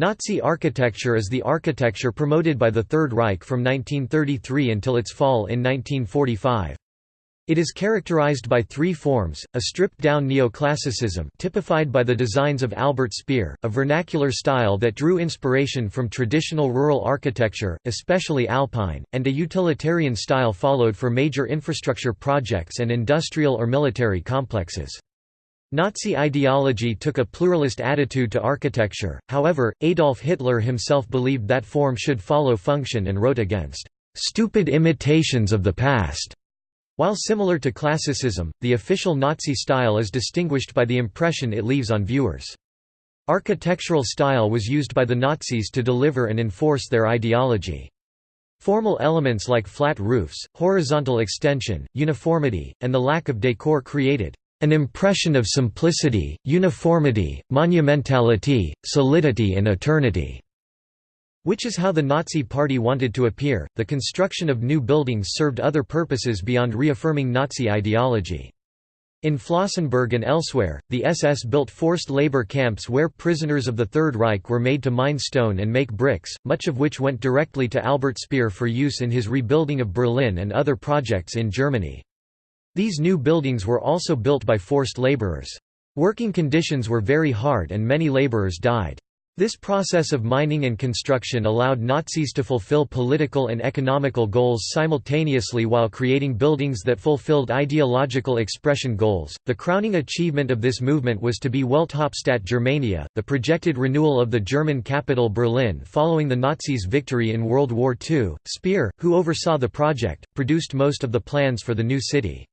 Nazi architecture is the architecture promoted by the Third Reich from 1933 until its fall in 1945. It is characterized by three forms, a stripped-down neoclassicism typified by the designs of Albert Speer, a vernacular style that drew inspiration from traditional rural architecture, especially alpine, and a utilitarian style followed for major infrastructure projects and industrial or military complexes. Nazi ideology took a pluralist attitude to architecture, however, Adolf Hitler himself believed that form should follow function and wrote against "...stupid imitations of the past." While similar to classicism, the official Nazi style is distinguished by the impression it leaves on viewers. Architectural style was used by the Nazis to deliver and enforce their ideology. Formal elements like flat roofs, horizontal extension, uniformity, and the lack of decor created an impression of simplicity, uniformity, monumentality, solidity and eternity. Which is how the Nazi Party wanted to appear. The construction of new buildings served other purposes beyond reaffirming Nazi ideology. In Flossenbürg and elsewhere, the SS built forced labor camps where prisoners of the Third Reich were made to mine stone and make bricks, much of which went directly to Albert Speer for use in his rebuilding of Berlin and other projects in Germany. These new buildings were also built by forced laborers. Working conditions were very hard and many laborers died. This process of mining and construction allowed Nazis to fulfill political and economical goals simultaneously while creating buildings that fulfilled ideological expression goals. The crowning achievement of this movement was to be Welthauptstadt Germania, the projected renewal of the German capital Berlin following the Nazis' victory in World War II. Speer, who oversaw the project, produced most of the plans for the new city.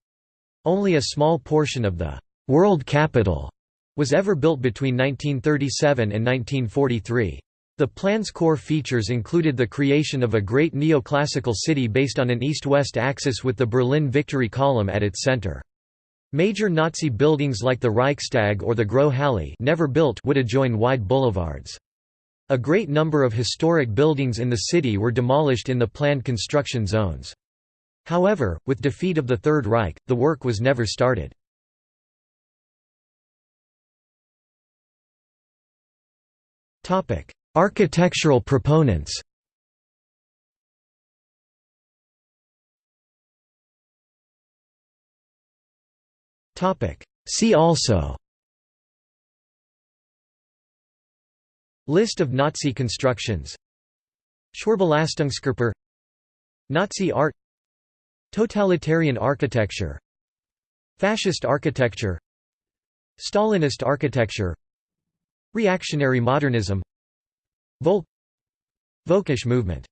Only a small portion of the world capital was ever built between 1937 and 1943. The plan's core features included the creation of a great neoclassical city based on an east-west axis with the Berlin Victory Column at its center. Major Nazi buildings like the Reichstag or the Große Halle never built would adjoin wide boulevards. A great number of historic buildings in the city were demolished in the planned construction zones. However, with defeat of the Third Reich, the work was never started. Architectural proponents See also List of Nazi constructions Schwurbelastungskörper Nazi art Totalitarian architecture Fascist architecture Stalinist architecture Reactionary modernism Volk movement